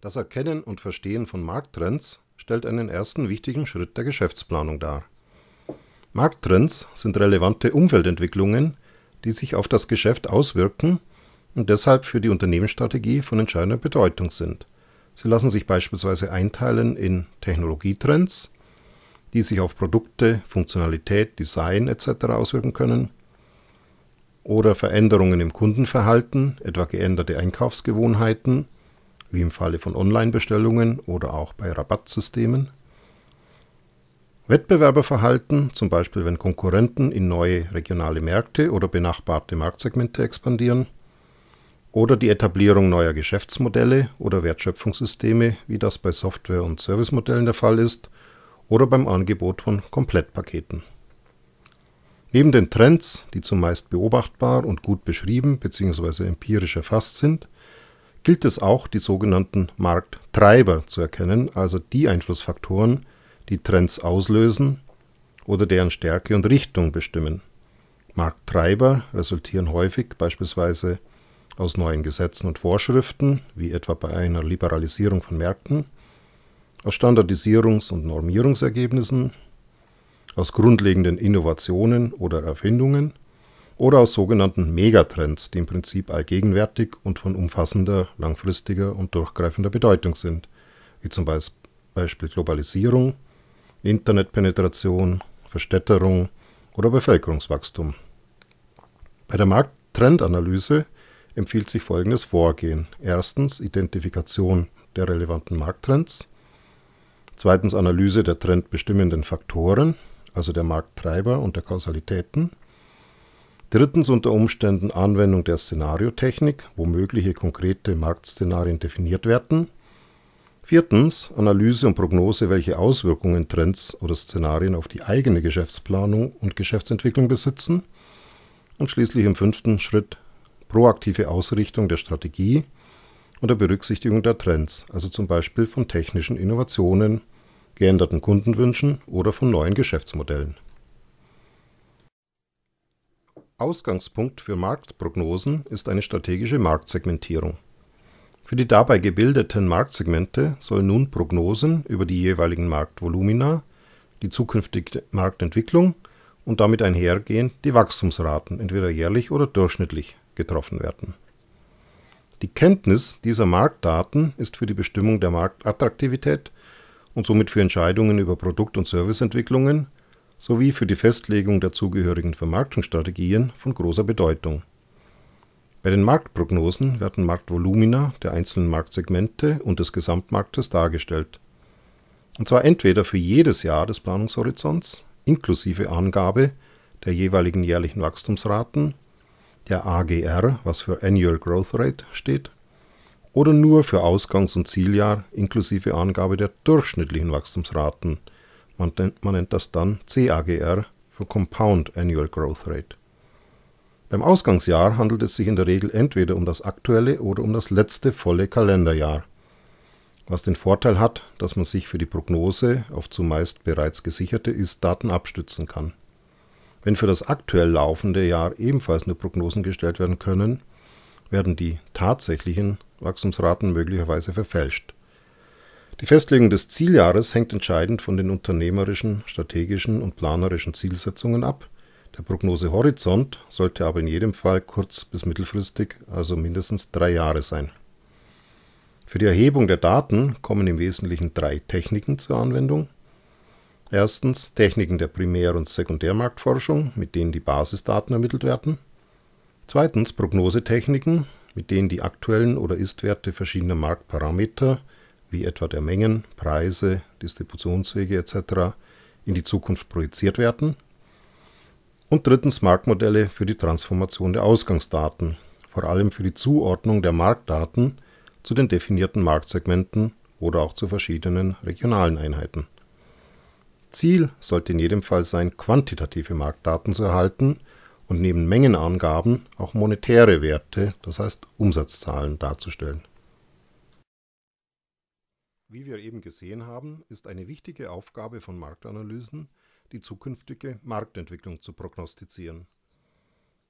Das Erkennen und Verstehen von Markttrends stellt einen ersten wichtigen Schritt der Geschäftsplanung dar. Markttrends sind relevante Umfeldentwicklungen, die sich auf das Geschäft auswirken und deshalb für die Unternehmensstrategie von entscheidender Bedeutung sind. Sie lassen sich beispielsweise einteilen in Technologietrends, die sich auf Produkte, Funktionalität, Design etc. auswirken können, oder Veränderungen im Kundenverhalten, etwa geänderte Einkaufsgewohnheiten, wie im Falle von Online-Bestellungen oder auch bei Rabattsystemen. Wettbewerberverhalten, zum Beispiel wenn Konkurrenten in neue regionale Märkte oder benachbarte Marktsegmente expandieren. Oder die Etablierung neuer Geschäftsmodelle oder Wertschöpfungssysteme, wie das bei Software- und Servicemodellen der Fall ist, oder beim Angebot von Komplettpaketen. Neben den Trends, die zumeist beobachtbar und gut beschrieben bzw. empirisch erfasst sind, gilt es auch, die sogenannten Markttreiber zu erkennen, also die Einflussfaktoren, die Trends auslösen oder deren Stärke und Richtung bestimmen. Markttreiber resultieren häufig beispielsweise aus neuen Gesetzen und Vorschriften, wie etwa bei einer Liberalisierung von Märkten, aus Standardisierungs- und Normierungsergebnissen, aus grundlegenden Innovationen oder Erfindungen oder aus sogenannten Megatrends, die im Prinzip allgegenwärtig und von umfassender, langfristiger und durchgreifender Bedeutung sind, wie zum Beispiel Globalisierung, Internetpenetration, Verstädterung oder Bevölkerungswachstum. Bei der Markttrendanalyse empfiehlt sich folgendes Vorgehen. Erstens Identifikation der relevanten Markttrends. Zweitens Analyse der trendbestimmenden Faktoren, also der Markttreiber und der Kausalitäten. Drittens unter Umständen Anwendung der Szenariotechnik, wo mögliche konkrete Marktszenarien definiert werden. Viertens Analyse und Prognose, welche Auswirkungen Trends oder Szenarien auf die eigene Geschäftsplanung und Geschäftsentwicklung besitzen. Und schließlich im fünften Schritt proaktive Ausrichtung der Strategie unter Berücksichtigung der Trends, also zum Beispiel von technischen Innovationen, geänderten Kundenwünschen oder von neuen Geschäftsmodellen. Ausgangspunkt für Marktprognosen ist eine strategische Marktsegmentierung. Für die dabei gebildeten Marktsegmente sollen nun Prognosen über die jeweiligen Marktvolumina, die zukünftige Marktentwicklung und damit einhergehend die Wachstumsraten entweder jährlich oder durchschnittlich getroffen werden. Die Kenntnis dieser Marktdaten ist für die Bestimmung der Marktattraktivität und somit für Entscheidungen über Produkt- und Serviceentwicklungen sowie für die Festlegung der zugehörigen Vermarktungsstrategien von großer Bedeutung. Bei den Marktprognosen werden Marktvolumina der einzelnen Marktsegmente und des Gesamtmarktes dargestellt. Und zwar entweder für jedes Jahr des Planungshorizonts inklusive Angabe der jeweiligen jährlichen Wachstumsraten, der AGR, was für Annual Growth Rate steht, oder nur für Ausgangs- und Zieljahr inklusive Angabe der durchschnittlichen Wachstumsraten. Man, man nennt das dann CAGR für Compound Annual Growth Rate. Beim Ausgangsjahr handelt es sich in der Regel entweder um das aktuelle oder um das letzte volle Kalenderjahr, was den Vorteil hat, dass man sich für die Prognose auf zumeist bereits gesicherte Ist-Daten abstützen kann. Wenn für das aktuell laufende Jahr ebenfalls nur Prognosen gestellt werden können, werden die tatsächlichen Wachstumsraten möglicherweise verfälscht. Die Festlegung des Zieljahres hängt entscheidend von den unternehmerischen, strategischen und planerischen Zielsetzungen ab. Der Prognosehorizont sollte aber in jedem Fall kurz- bis mittelfristig, also mindestens drei Jahre sein. Für die Erhebung der Daten kommen im Wesentlichen drei Techniken zur Anwendung. Erstens Techniken der Primär- und Sekundärmarktforschung, mit denen die Basisdaten ermittelt werden. Zweitens Prognosetechniken, mit denen die aktuellen oder Istwerte verschiedener Marktparameter, wie etwa der Mengen, Preise, Distributionswege etc., in die Zukunft projiziert werden. Und drittens Marktmodelle für die Transformation der Ausgangsdaten, vor allem für die Zuordnung der Marktdaten zu den definierten Marktsegmenten oder auch zu verschiedenen regionalen Einheiten. Ziel sollte in jedem Fall sein, quantitative Marktdaten zu erhalten und neben Mengenangaben auch monetäre Werte, das heißt Umsatzzahlen, darzustellen. Wie wir eben gesehen haben, ist eine wichtige Aufgabe von Marktanalysen, die zukünftige Marktentwicklung zu prognostizieren.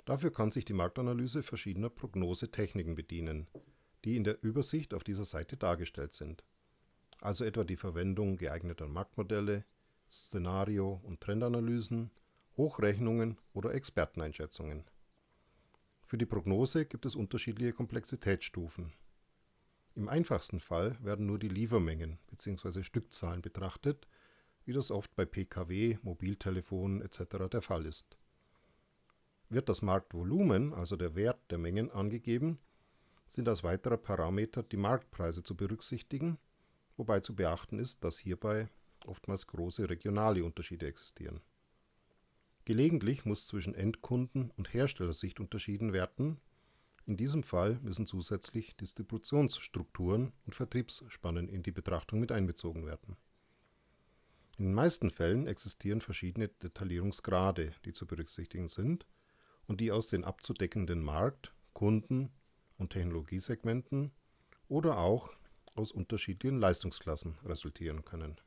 Dafür kann sich die Marktanalyse verschiedener Prognosetechniken bedienen. die in der Übersicht auf dieser Seite dargestellt sind, also etwa die Verwendung geeigneter Marktmodelle, Szenario- und Trendanalysen, Hochrechnungen oder Experteneinschätzungen. Für die Prognose gibt es unterschiedliche Komplexitätsstufen. Im einfachsten Fall werden nur die Liefermengen bzw. Stückzahlen betrachtet, wie das oft bei Pkw, Mobiltelefonen etc. der Fall ist. Wird das Marktvolumen, also der Wert der Mengen, angegeben, sind als weiterer Parameter die Marktpreise zu berücksichtigen, wobei zu beachten ist, dass hierbei oftmals große regionale Unterschiede existieren. Gelegentlich muss zwischen Endkunden und Herstellersicht unterschieden werden, in diesem Fall müssen zusätzlich Distributionsstrukturen und Vertriebsspannen in die Betrachtung mit einbezogen werden. In den meisten Fällen existieren verschiedene Detaillierungsgrade, die zu berücksichtigen sind und die aus den abzudeckenden Markt -, Kunden und Technologiesegmenten oder auch aus unterschiedlichen Leistungsklassen resultieren können